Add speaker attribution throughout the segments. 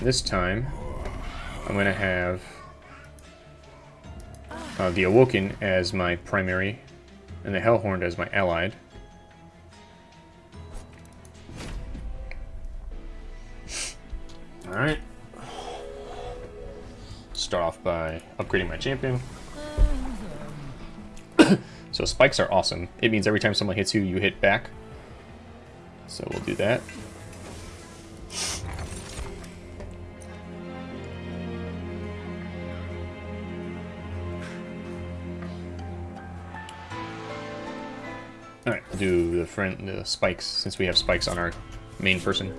Speaker 1: This time, I'm going to have uh, the Awoken as my primary, and the Hellhorned as my allied. Alright. Start off by upgrading my champion. so spikes are awesome. It means every time someone hits you, you hit back. So we'll do that. Front the uh, spikes since we have spikes on our main person.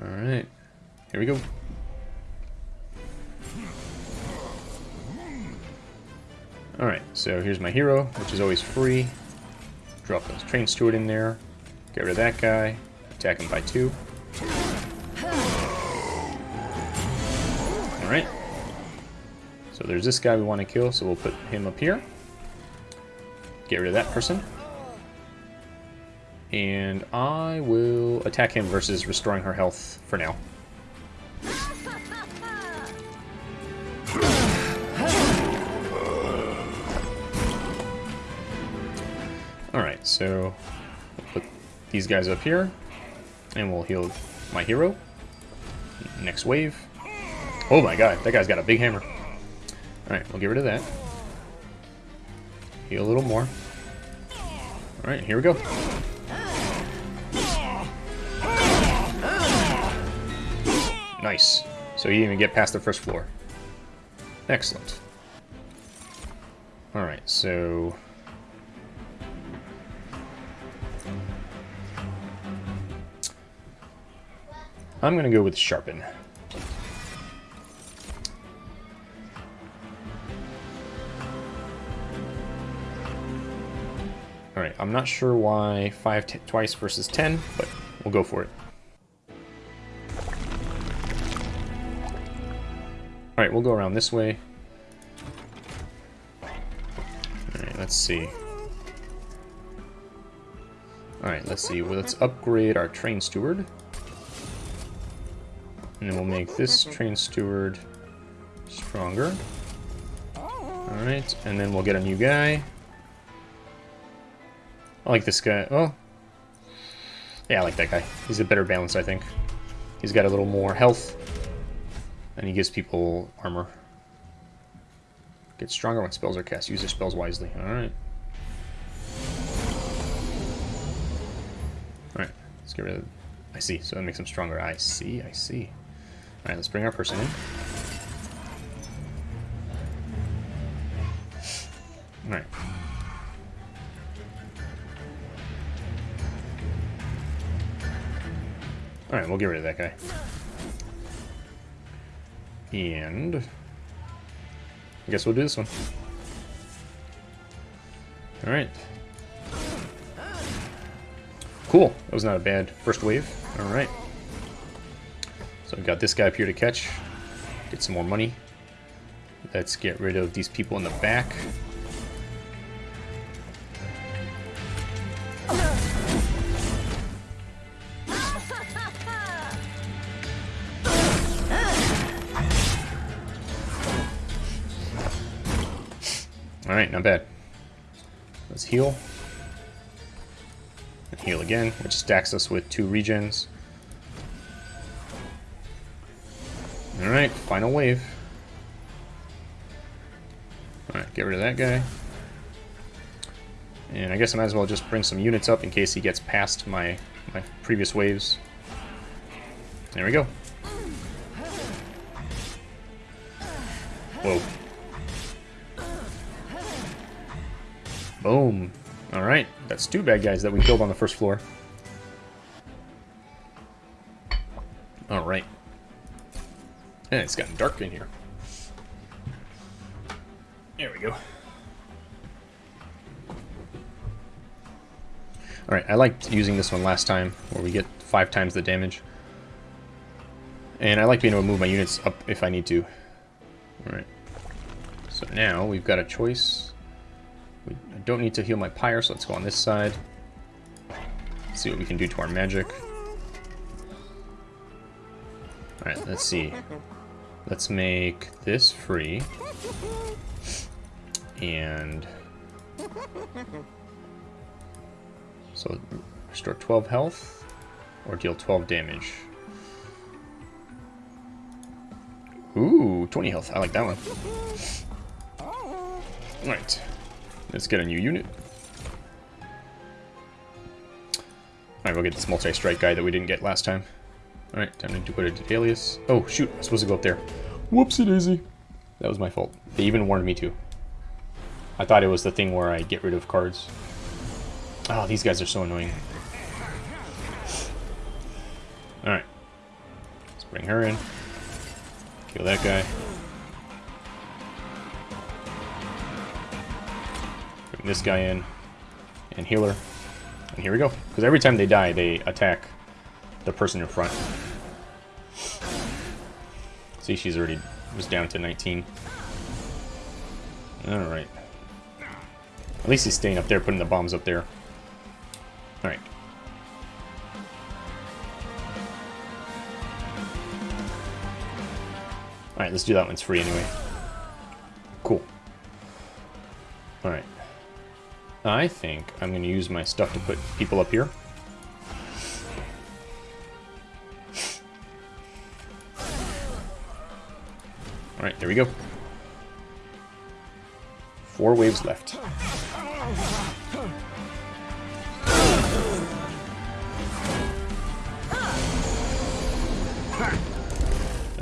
Speaker 1: Alright. Here we go. Alright, so here's my hero, which is always free. Drop those train steward in there. Get rid of that guy. Attack him by two. Alright. So there's this guy we want to kill, so we'll put him up here. Get rid of that person. And I will attack him versus restoring her health for now. Alright, so put these guys up here, and we'll heal my hero. Next wave. Oh my god, that guy's got a big hammer. Alright, we'll get rid of that. Heal a little more. Alright, here we go. Nice. So you even get past the first floor. Excellent. Alright, so... I'm gonna go with Sharpen. Alright, I'm not sure why 5 twice versus 10, but we'll go for it. Alright, we'll go around this way. Alright, let's see. Alright, let's see. Well, let's upgrade our train steward. And then we'll make this train steward stronger. Alright, and then we'll get a new guy. I like this guy. Oh. Yeah, I like that guy. He's a better balance, I think. He's got a little more health. And he gives people armor. Get stronger when spells are cast. Use your spells wisely. Alright. Alright, let's get rid of... I see, so that makes him stronger. I see, I see. Alright, let's bring our person in. Alright. Alright, we'll get rid of that guy. And... I guess we'll do this one. Alright. Cool. That was not a bad first wave. Alright. So I've got this guy up here to catch. Get some more money. Let's get rid of these people in the back. Heal. And heal again, which stacks us with two regens. Alright, final wave. Alright, get rid of that guy. And I guess I might as well just bring some units up in case he gets past my, my previous waves. There we go. Whoa. Boom. Alright, that's two bad guys that we killed on the first floor. Alright. And eh, it's gotten dark in here. There we go. Alright, I liked using this one last time, where we get five times the damage. And I like being able to move my units up if I need to. Alright. So now we've got a choice. Don't need to heal my pyre, so let's go on this side. See what we can do to our magic. Alright, let's see. Let's make this free. And... So, restore 12 health, or deal 12 damage. Ooh, 20 health. I like that one. Alright. Let's get a new unit. Alright, we'll get this multi-strike guy that we didn't get last time. Alright, time to go to Daedalus. Oh, shoot, I'm supposed to go up there. Whoopsie daisy. That was my fault. They even warned me to. I thought it was the thing where I get rid of cards. Oh, these guys are so annoying. Alright. Let's bring her in. Kill that guy. Bring this guy in. And healer. And here we go. Because every time they die, they attack the person in front. See, she's already was down to 19. Alright. At least he's staying up there, putting the bombs up there. Alright. Alright, let's do that one's free anyway. Cool. Alright. I think I'm going to use my stuff to put people up here. Alright, there we go. Four waves left.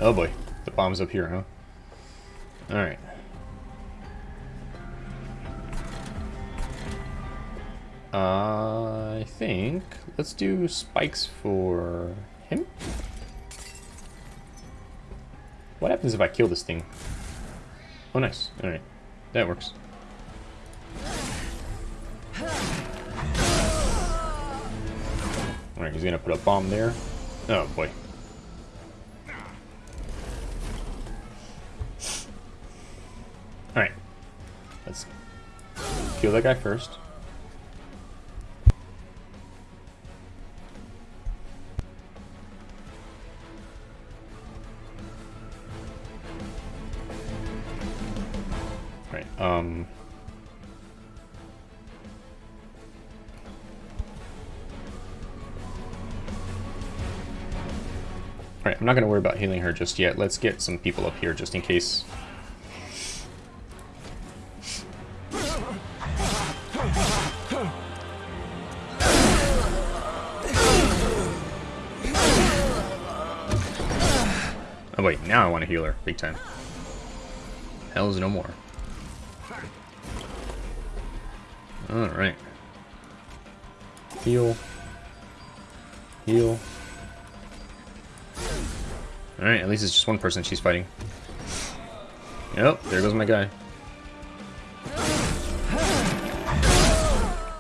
Speaker 1: Oh boy, the bomb's up here, huh? Alright. I think let's do spikes for him. What happens if I kill this thing? Oh, nice. Alright. That works. Alright, he's gonna put a bomb there. Oh, boy. Alright. Let's kill that guy first. Um, Alright, I'm not going to worry about healing her just yet. Let's get some people up here just in case. Oh wait, now I want to heal her, big time. Hell's no more. Alright. Heal. Heal. Alright, at least it's just one person she's fighting. Yep, there goes my guy.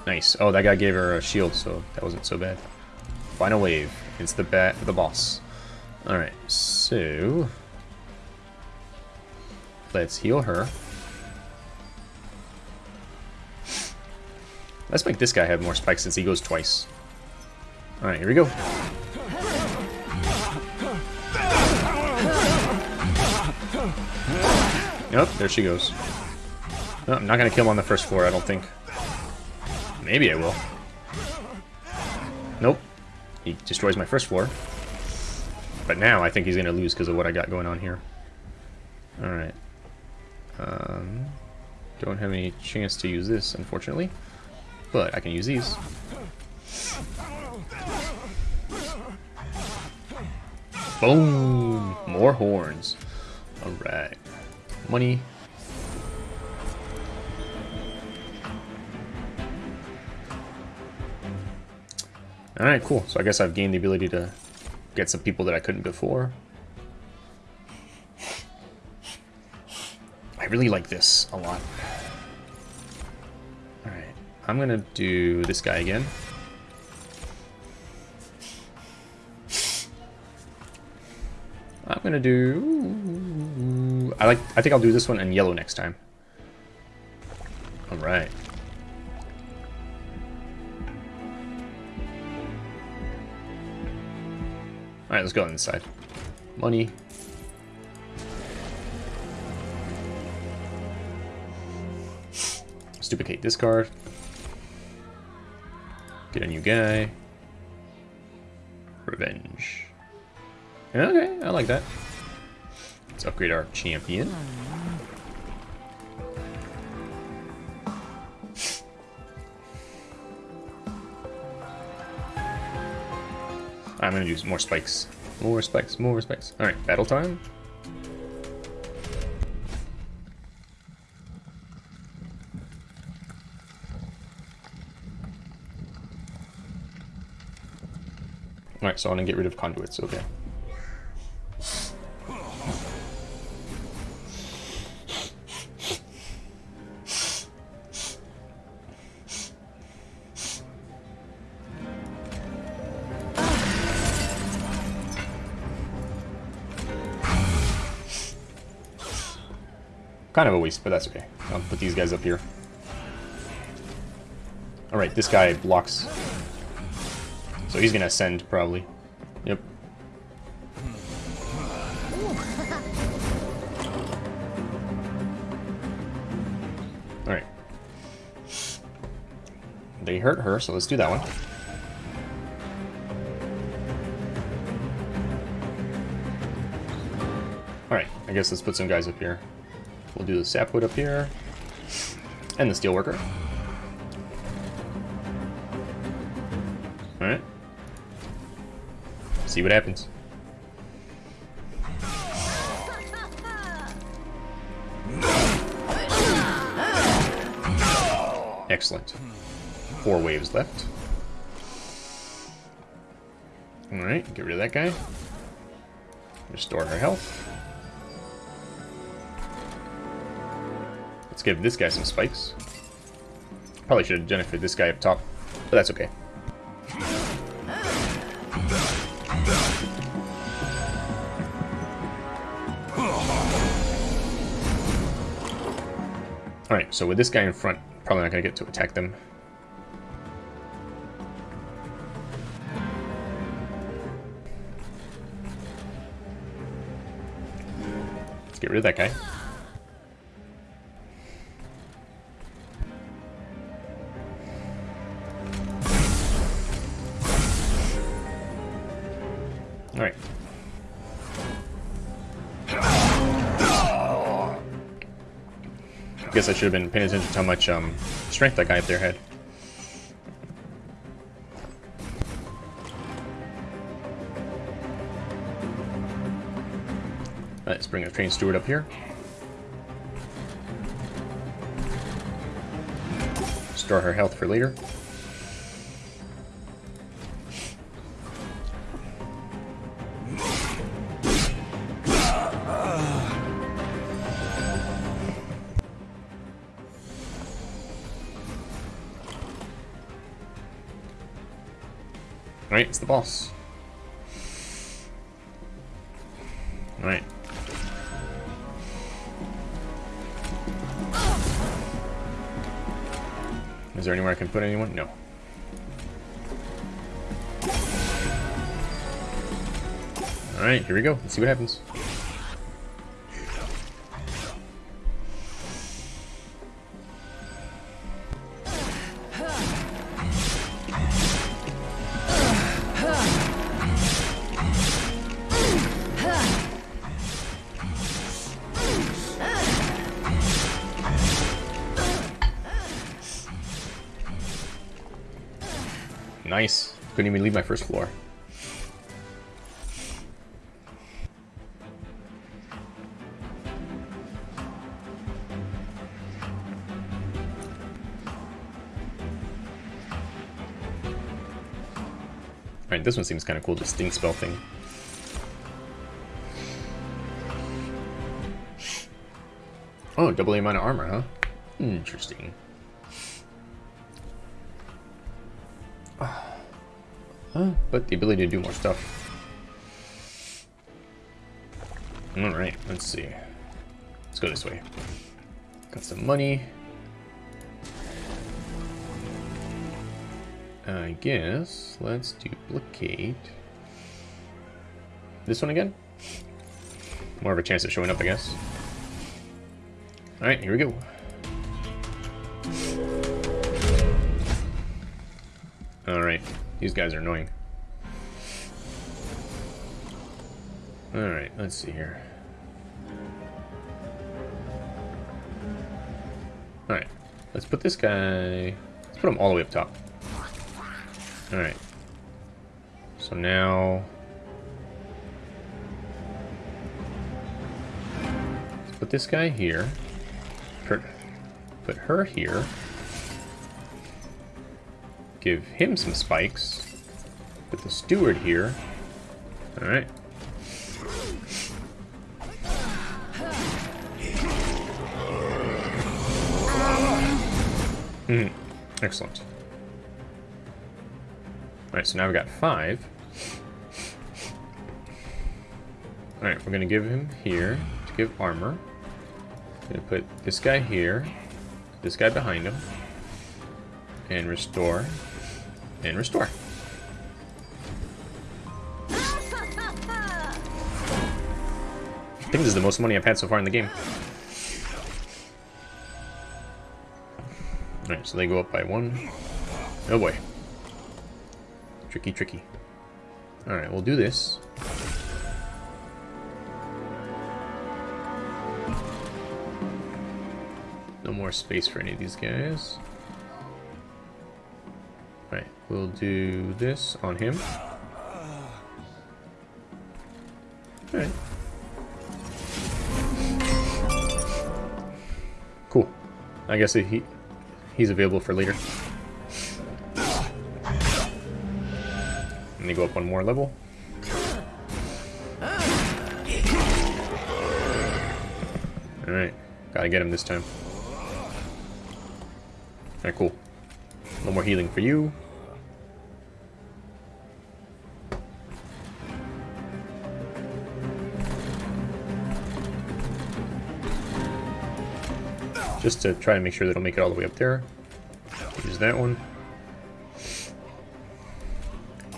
Speaker 1: Nice. Oh, that guy gave her a shield, so that wasn't so bad. Final wave. It's the bat the boss. Alright, so let's heal her. Let's make this guy have more spikes since he goes twice. Alright, here we go. Yep, there she goes. I'm not to kill him on the first floor, I don't think. Maybe I will. Nope. He destroys my first floor. But now I think he's to lose because of what I got going on here. Alright. Um, don't have any chance to use this, unfortunately. But I can use these. Boom! More horns. Alright. Money. Alright, cool. So I guess I've gained the ability to get some people that I couldn't before. I really like this a lot. I'm gonna do this guy again. I'm gonna do... I like. I think I'll do this one in yellow next time. All right. All right, let's go inside. money. Stuplicate this card. Get a new guy. Revenge. Okay, I like that. Let's upgrade our champion. I'm gonna use more spikes. More spikes, more spikes. Alright, battle time. I want to get rid of conduits, okay. Kind of a waste, but that's okay. I'll put these guys up here. Alright, this guy blocks. So he's gonna ascend, probably. Yep. Alright. They hurt her, so let's do that one. Alright, I guess let's put some guys up here. We'll do the sapwood up here. And the steelworker. See what happens. Excellent. Four waves left. Alright, get rid of that guy. Restore her health. Let's give this guy some spikes. Probably should have benefited this guy up top, but that's okay. Alright, so with this guy in front, probably not going to get to attack them. Let's get rid of that guy. Guess I should have been paying attention to how much um, strength that guy up there had. Let's bring a train steward up here. Store her health for later. Alright, it's the boss. Alright. Is there anywhere I can put anyone? No. Alright, here we go. Let's see what happens. Couldn't even leave my first floor. Alright, this one seems kind of cool, the sting spell thing. Oh, double the amount of armor, huh? Interesting. But the ability to do more stuff. Alright, let's see. Let's go this way. Got some money. I guess let's duplicate this one again. more of a chance of showing up, I guess. Alright, here we go. Alright, these guys are annoying. Alright, let's see here. Alright, let's put this guy... Let's put him all the way up top. Alright. So now... Let's put this guy here. Put, her here. Give him some spikes. Put the steward here. Alright. Hmm. Excellent. Alright, so now we've got five. Alright, we're gonna give him here to give armor. Gonna put this guy here, this guy behind him, and restore, and restore. I think this is the most money I've had so far in the game. Alright, so they go up by one. Oh boy. Tricky, tricky. Alright, we'll do this. No more space for any of these guys. We'll do this on him. Alright. Cool. I guess he he's available for later. Let me go up one more level. Alright, gotta get him this time. Alright, cool. No more healing for you. Just to try and make sure they don't make it all the way up there. Use that one.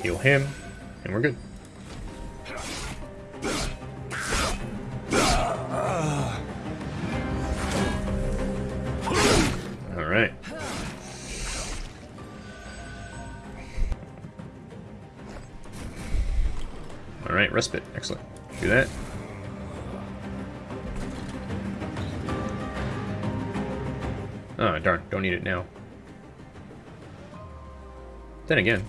Speaker 1: Heal him, and we're good. Then again.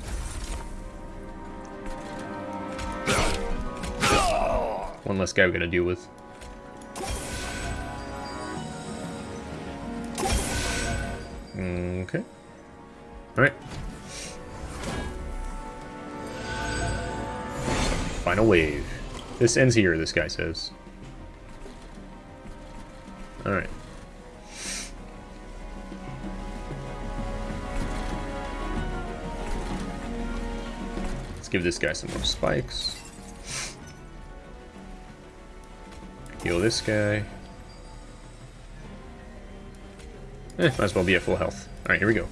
Speaker 1: One less guy we gotta deal with. Okay. Alright. Final wave. This ends here, this guy says. Alright. Give this guy some more spikes. Heal this guy. Eh, might as well be at full health. Alright, here we go.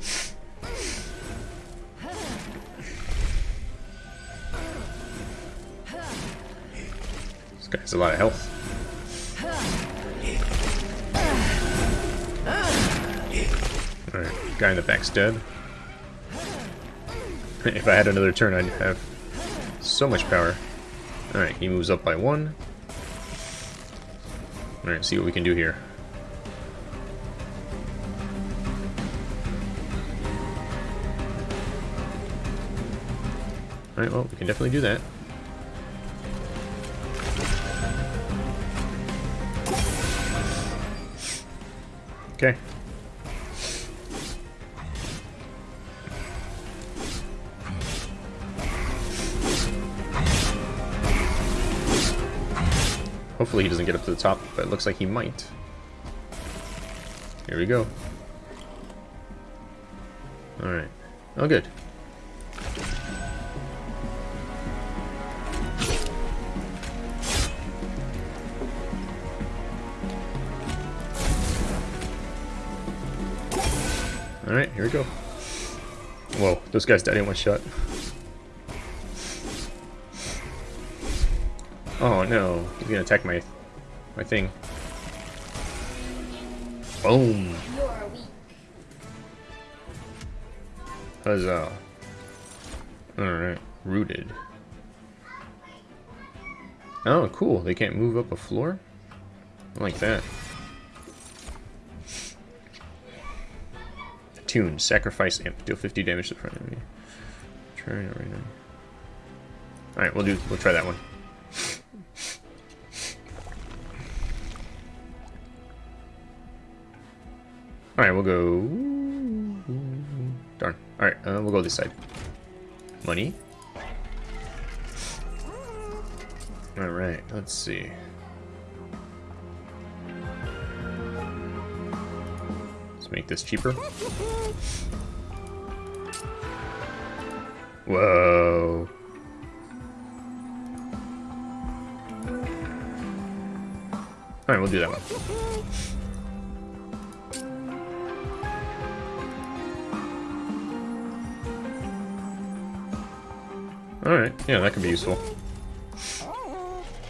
Speaker 1: This guy has a lot of health. Alright, guy in the back's dead. if I had another turn, I'd have so much power. Alright, he moves up by one. Alright, see what we can do here. Alright, well, we can definitely do that. Okay. Hopefully he doesn't get up to the top, but it looks like he might. Here we go. Alright. Oh, good. Alright, here we go. Whoa, those guys died in one shot. Oh no, he's gonna attack my my thing. Boom. Huzzah. Alright, rooted. Oh, cool. They can't move up a floor? I like that. Attune. Sacrifice imp. Deal 50 damage to the front enemy. Try it right now. Alright, we'll do we'll try that one. Alright, we'll go Darn. Alright, uh, we'll go this side. Money. Alright, let's see. Let's make this cheaper. Whoa. Alright, we'll do that one. Alright, yeah, that could be useful.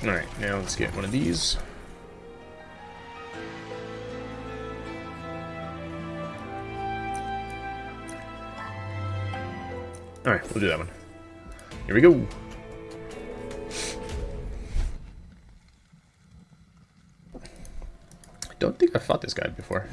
Speaker 1: Alright, now let's get one of these. Alright, we'll do that one. Here we go. I don't think I fought this guy before.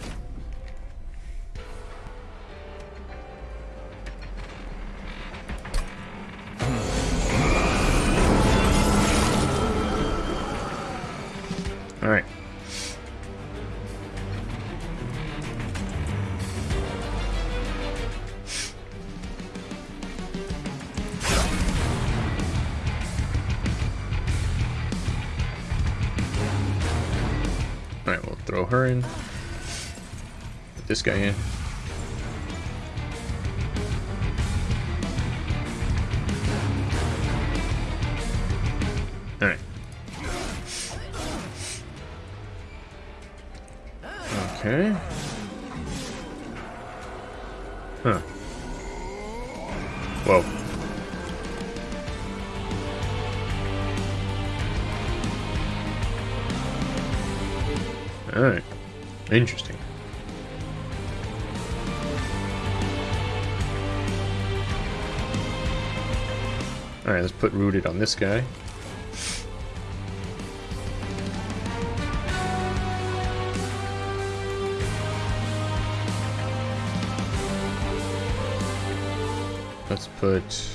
Speaker 1: This guy in. Alright. Okay. Huh. Whoa. Alright. Interesting. Alright, let's put rooted on this guy. Let's put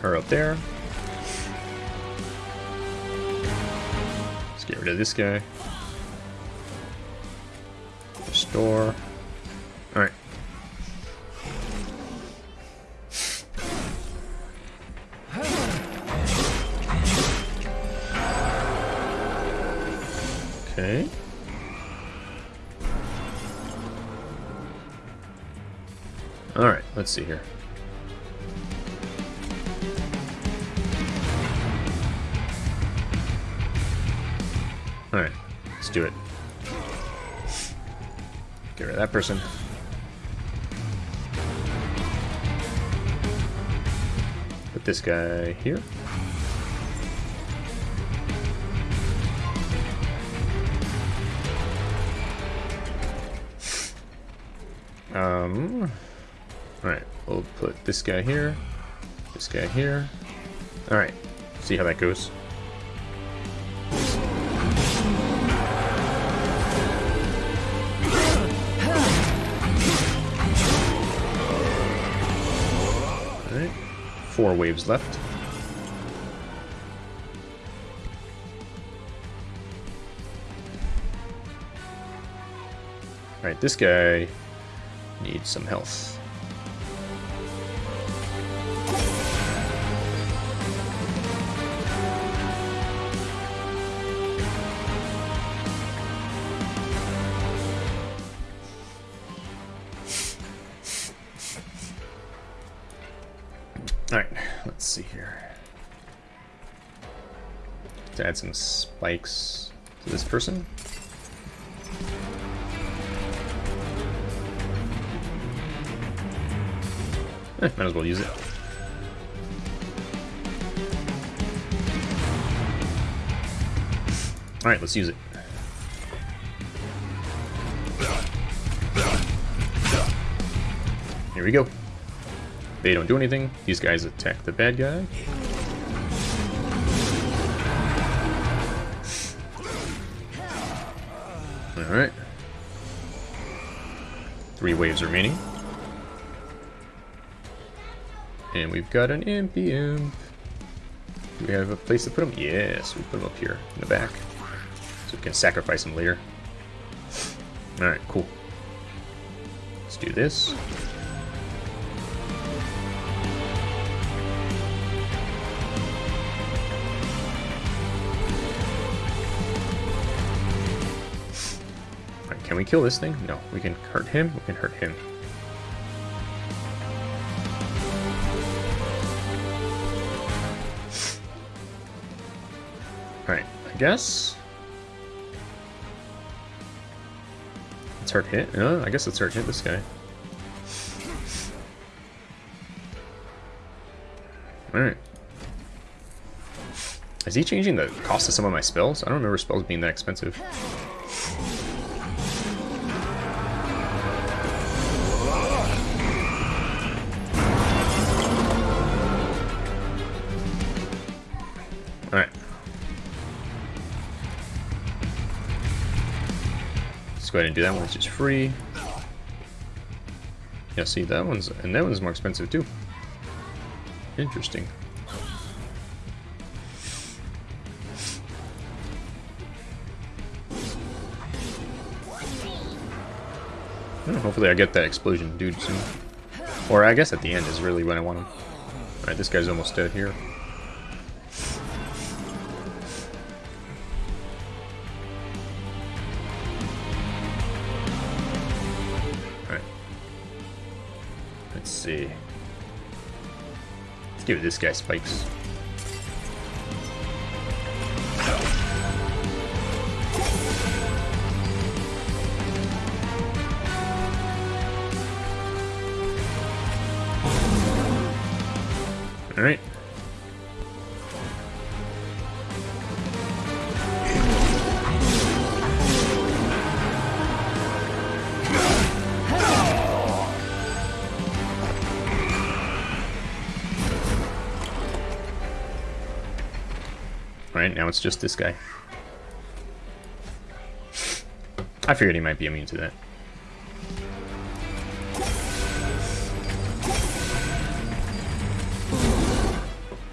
Speaker 1: her up there. Let's get rid of this guy. Restore. See here. Alright, let's do it. Get rid of that person. Put this guy here. Alright, we'll put this guy here, this guy here. Alright, see how that goes. Alright, four waves left. Alright, this guy needs some health. Some spikes to this person. Eh, might as well use it. Alright, let's use it. Here we go. They don't do anything. These guys attack the bad guy. waves remaining. And we've got an Impy Imp. Do we have a place to put them? Yes, we put them up here in the back. So we can sacrifice them later. Alright, cool. Let's do this. Can we kill this thing? No, we can hurt him, we can hurt him. Alright, I guess. Let's hurt hit. Uh, I guess let's hurt hit this guy. Alright. Is he changing the cost of some of my spells? I don't remember spells being that expensive. Go ahead and do that one, which is free. Yeah, see, that one's, and that one's more expensive too. Interesting. Hmm, hopefully I get that explosion dude soon. Or I guess at the end is really when I want him. Alright, this guy's almost dead here. See. Let's give this guy spikes. Now it's just this guy. I figured he might be immune to that.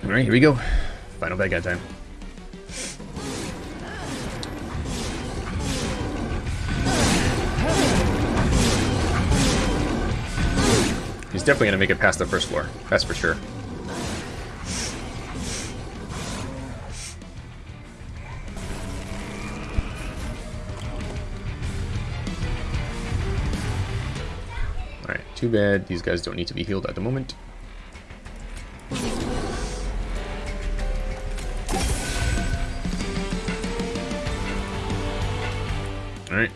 Speaker 1: Alright, here we go. Final bad guy time. He's definitely going to make it past the first floor. That's for sure. Too bad. These guys don't need to be healed at the moment. Alright.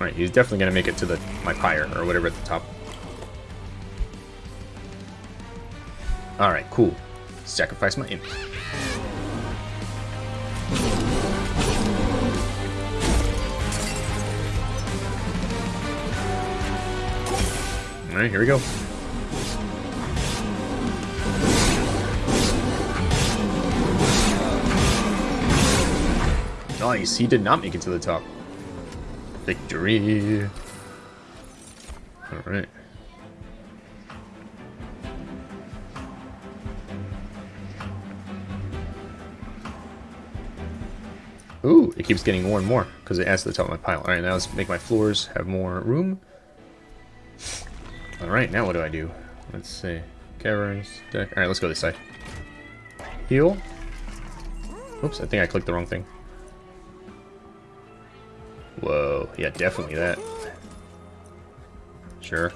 Speaker 1: Alright, he's definitely gonna make it to the my pyre or whatever at the top. Alright, cool. Sacrifice my imp. Alright, here we go. Nice, he did not make it to the top. Victory. Alright. Keeps getting more and more because it adds to the top of my pile. Alright, now let's make my floors have more room. Alright, now what do I do? Let's see. Caverns, deck. Alright, let's go this side. Heal. Oops, I think I clicked the wrong thing. Whoa, yeah, definitely that. Sure.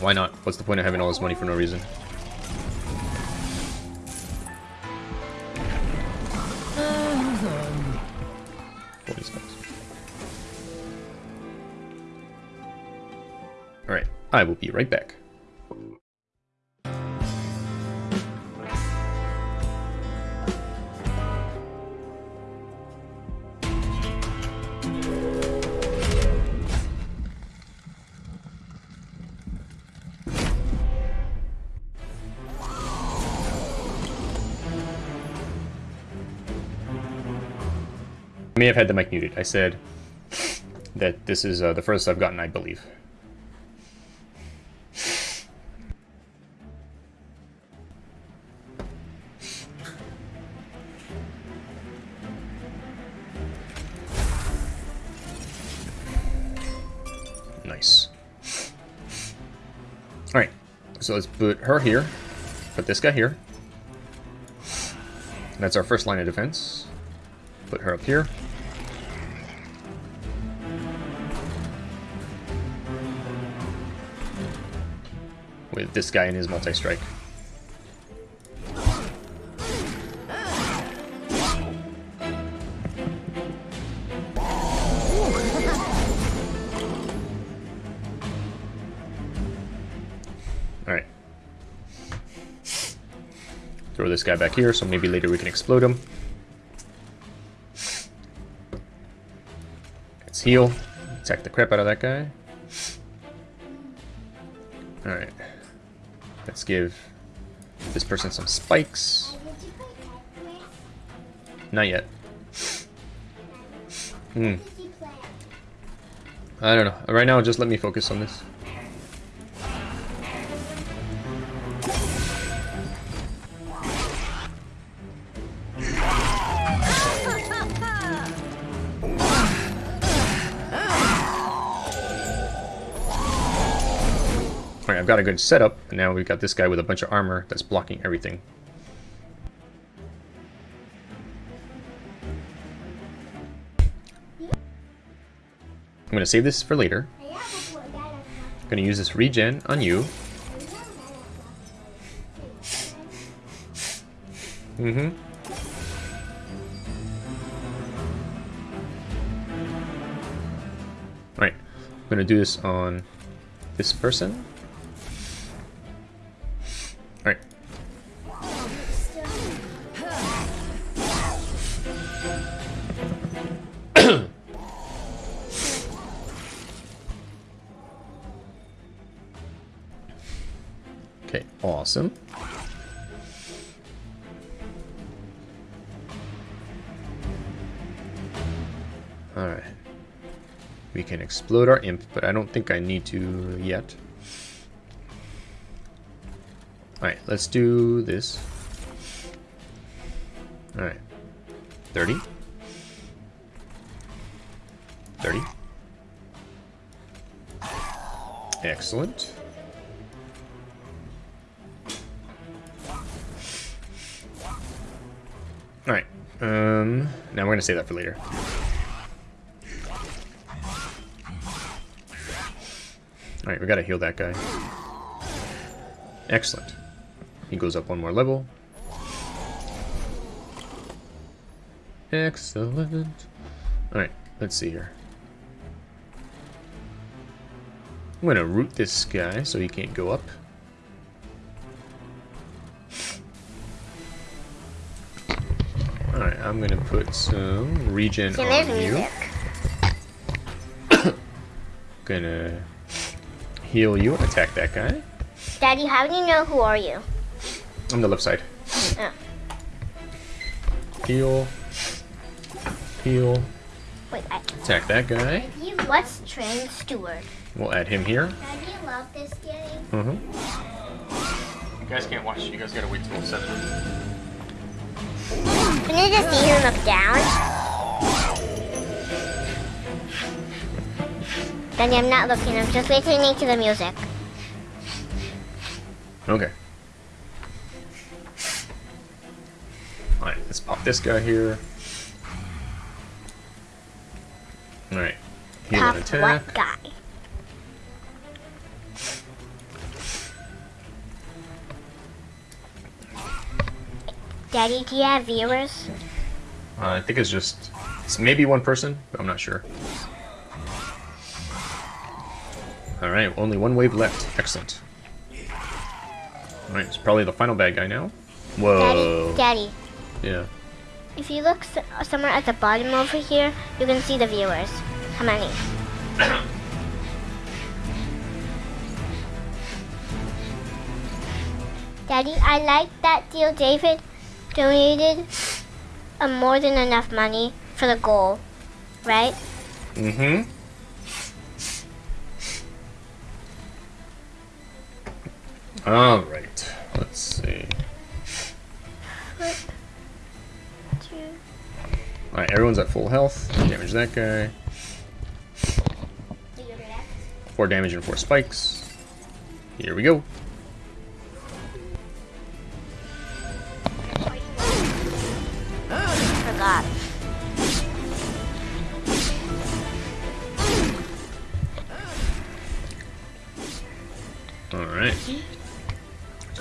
Speaker 1: Why not? What's the point of having all this money for no reason? I will be right back. I may have had the mic muted. I said that this is uh, the first I've gotten, I believe. So let's put her here, put this guy here. That's our first line of defense. Put her up here. With this guy and his multi-strike. Throw this guy back here, so maybe later we can explode him. Let's heal. Attack the crap out of that guy. Alright. Let's give this person some spikes. Not yet. Hmm. I don't know. Right now, just let me focus on this. A good setup, and now we've got this guy with a bunch of armor that's blocking everything. I'm gonna save this for later. I'm gonna use this regen on you. Mm-hmm. Alright, I'm gonna do this on this person. Awesome. Alright. We can explode our imp, but I don't think I need to yet. Alright, let's do this. Alright. 30. 30. Excellent. Now we're to save that for later. Alright, we gotta heal that guy. Excellent. He goes up one more level. Excellent. Alright, let's see here. I'm gonna root this guy so he can't go up. I'm gonna put some regen
Speaker 2: So
Speaker 1: on you. Gonna heal you and attack that guy.
Speaker 2: Daddy, how do you know who are you?
Speaker 1: On the left side.
Speaker 2: Oh.
Speaker 1: Heal. Heal.
Speaker 2: Wait, I,
Speaker 1: Attack that guy.
Speaker 2: what's Train Steward?
Speaker 1: We'll add him here.
Speaker 2: Daddy, love this game.
Speaker 1: Mm-hmm. You guys can't watch. You guys gotta wait till 7.
Speaker 2: Can you just see him look down? Daddy, I'm not looking. I'm just listening to the music.
Speaker 1: Okay. Alright, let's pop this guy here. Alright. Heal
Speaker 2: Pop
Speaker 1: and attack.
Speaker 2: Daddy, do you have viewers?
Speaker 1: Uh, I think it's just. It's maybe one person, but I'm not sure. Alright, only one wave left. Excellent. Alright, it's probably the final bad guy now. Whoa.
Speaker 2: Daddy, Daddy,
Speaker 1: Yeah.
Speaker 2: if you look s- somewhere at the bottom over here, you can see the viewers. How many? Daddy, I like that deal David donated uh, more than enough money for the goal, right?
Speaker 1: Mm-hmm. Alright. Let's see.
Speaker 2: Two.
Speaker 1: Alright, everyone's at full health. Damage that guy. Four damage and four spikes. Here we go.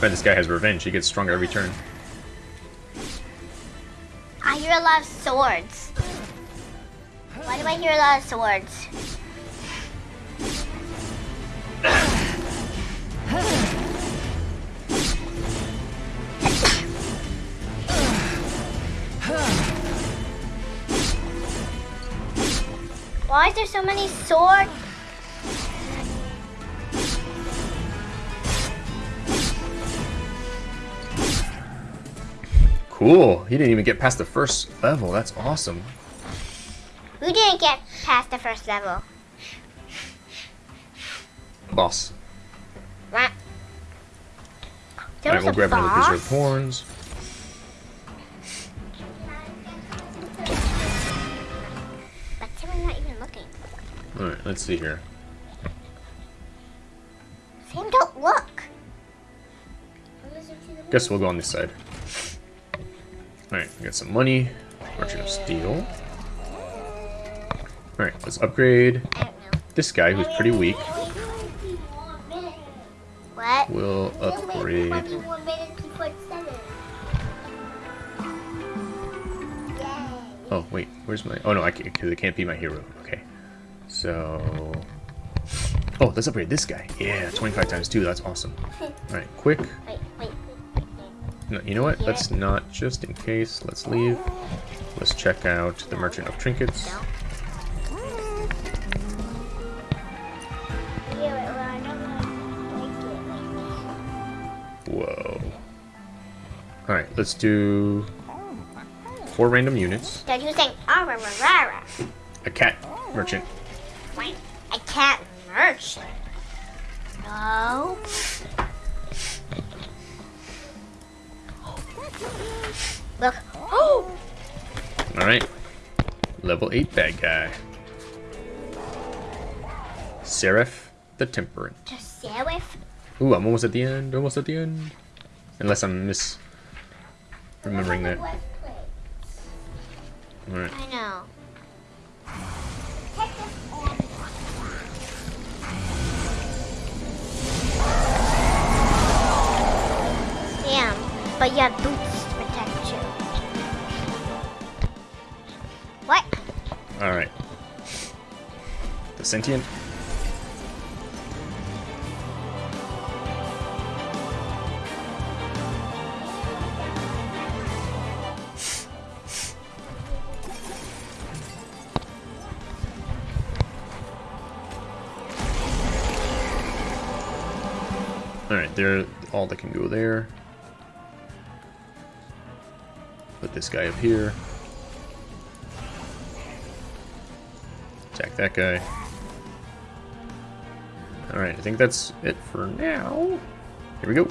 Speaker 1: Bad this guy has revenge. He gets stronger every turn.
Speaker 2: I hear a lot of swords. Why do I hear a lot of swords? Why is there so many swords?
Speaker 1: Cool. He didn't even get past the first level. That's awesome.
Speaker 2: Who didn't get past the first level?
Speaker 1: Boss.
Speaker 2: Right. There
Speaker 1: Alright, we'll grab another
Speaker 2: boss?
Speaker 1: of horns.
Speaker 2: But Sam, not even looking.
Speaker 1: Alright, let's see here.
Speaker 2: Sam, don't look.
Speaker 1: Guess we'll go on this side. Alright, we got some money. Merchant of Steel. Alright, let's upgrade
Speaker 2: I don't know.
Speaker 1: this guy who's pretty weak.
Speaker 2: What?
Speaker 1: We'll upgrade. Oh, wait, where's my... Oh, no, I can't, because it can't be my hero. Okay. So... Oh, let's upgrade this guy. Yeah, 25 times 2, that's awesome. Alright, quick.
Speaker 2: Wait, wait.
Speaker 1: No, you know what? Let's not, just in case, let's leave. Let's check out the Merchant of Trinkets. Whoa. Alright, let's do four random units.
Speaker 2: Dad, you saying ah rah rah rah rah.
Speaker 1: A cat merchant. Level 8 bad guy. Seraph the Temperate.
Speaker 2: Serif.
Speaker 1: Ooh, I'm almost at the end. Almost at the end. Unless I'm mis remembering that. Alright.
Speaker 2: I know. Damn, but you
Speaker 1: Alright. The sentient. Alright, they're all that can go there. Put this guy up here. That guy. Alright, I think that's it for now. Here we go.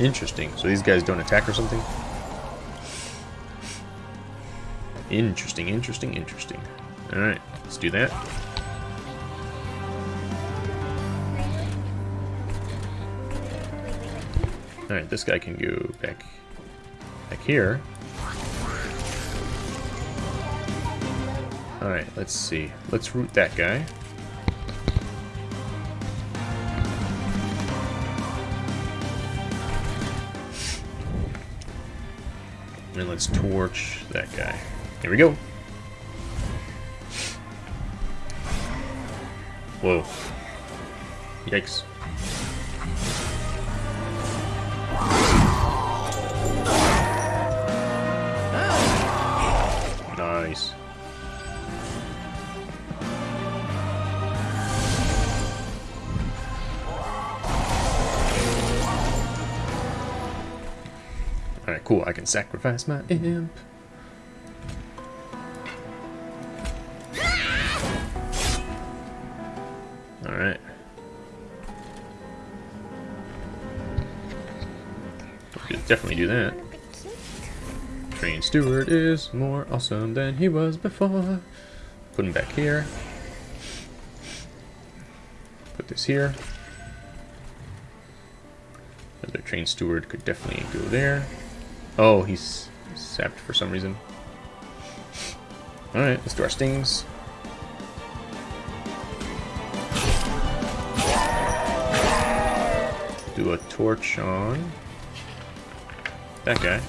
Speaker 1: Interesting. So these guys don't attack or something? Interesting, interesting, interesting. Alright, Let's do that. Alright, this guy can go back, back here. Alright, let's see. Let's root that guy. And let's torch that guy. Here we go. Whoa. Yikes. Nice. Alright, cool. I can sacrifice my imp. Definitely do that. Train steward is more awesome than he was before. Put him back here. Put this here. The train steward could definitely go there. Oh, he's sapped for some reason. Alright, let's do our stings. Do a torch on that guy.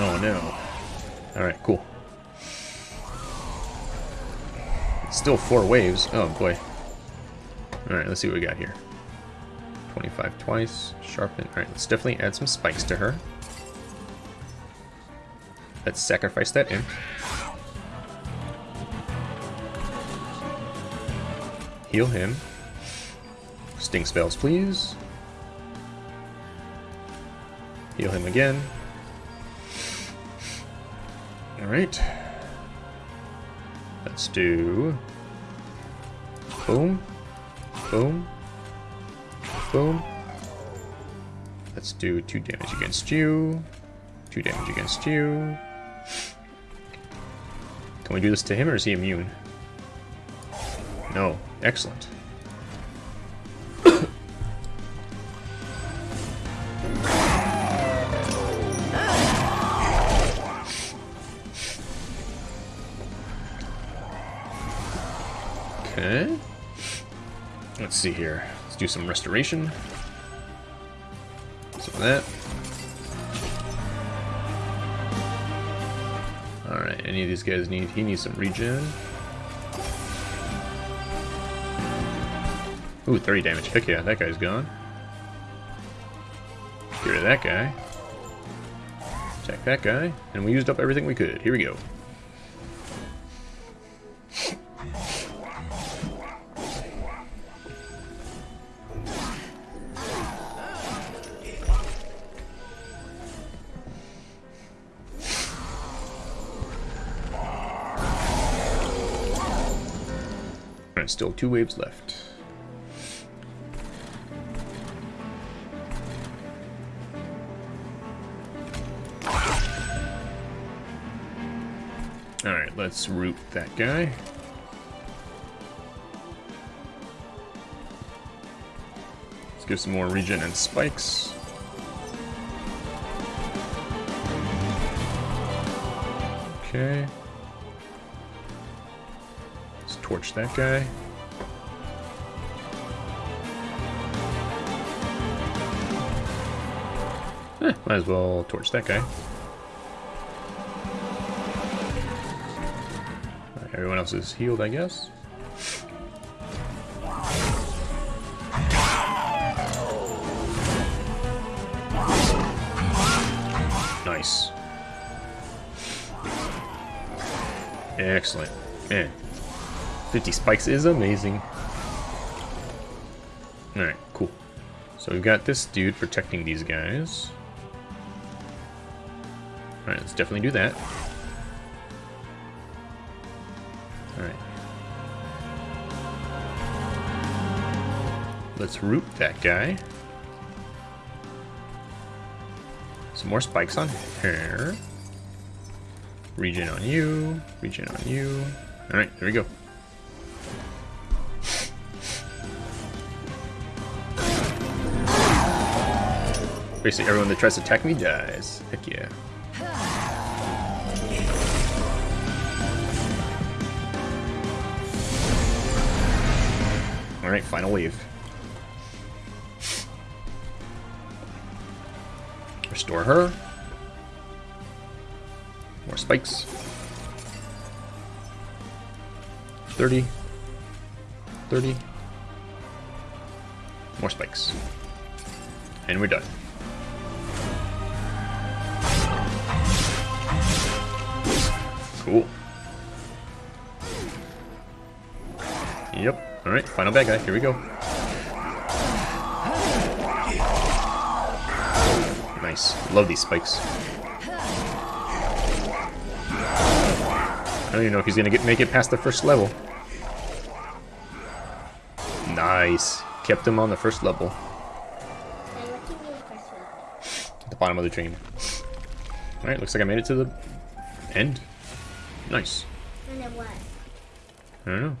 Speaker 1: Oh no. Alright, cool. Still four waves. Oh boy. Alright, let's see what we got here. 25 twice. Sharpen. Alright, let's definitely add some spikes to her. Let's sacrifice that imp. Heal him. Sting spells, please. Heal him again. Alright. Let's do... Boom. Boom. Boom. Let's do 2 damage against you. 2 damage against you. Can we do this to him or is he immune? No. Excellent. Okay. Let's see here. Do some restoration. Some of that. Alright, any of these guys need... He needs some regen. Ooh, 30 damage. Heck yeah, that guy's gone. Get rid of that guy. Attack that guy. And we used up everything we could. Here we go. Still two waves left. Alright, let's root that guy. Let's give some more regen and spikes. Okay. Torch that guy. Eh, might as well torch that guy. Alright, everyone else is healed, I guess. Nice. Excellent. Man, 50 spikes is amazing. Alright, cool. So we've got this dude protecting these guys. Alright, let's definitely do that. Alright. Let's root that guy. Some more spikes on her. Regen on you. Regen on you. Alright, there we go. Basically, everyone that tries to attack me dies. Heck yeah. Alright, final wave. Restore her. More spikes. 30. 30. More spikes. And we're done. Yep. Alright, final bad guy. Here we go. Nice. Love these spikes. I don't even know if he's gonna get make it past the first level. Nice. Kept him on the first level. At the bottom of the train. Alright, looks like I made it to the end. Nice.
Speaker 2: And then what?
Speaker 1: I don't know.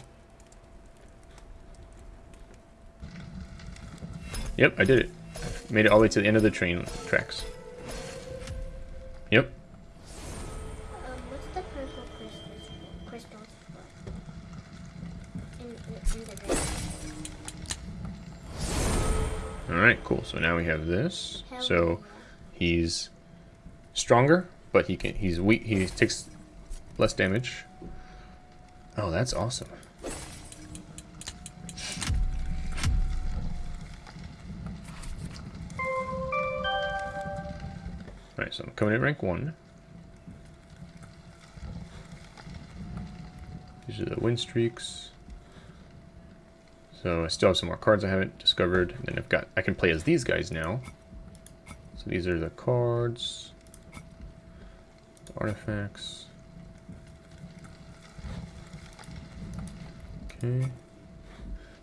Speaker 1: Yep, I did it. Made it all the way to the end of the train tracks. Yep.
Speaker 2: Um.
Speaker 1: Alright, cool. So now we have this. So he's stronger, but he can he's weak he takes less damage. Oh, that's awesome. Alright, so I'm coming in rank one. These are the win streaks. So I still have some more cards I haven't discovered. And then I've got I can play as these guys now. So these are the cards, the artifacts. Okay.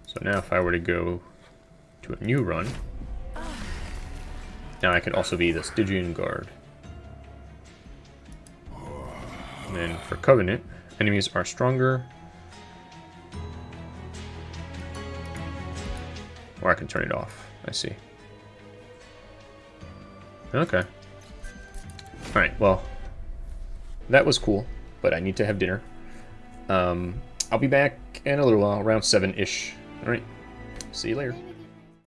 Speaker 1: So now if I were to go to a new run, now I could also be the Stygian Guard. And then for Covenant, enemies are stronger. Or I can turn it off. I see. Okay. Alright, well, that was cool, but I need to have dinner. Um, I'll be back in a little while, around 7-ish. Alright, see you later.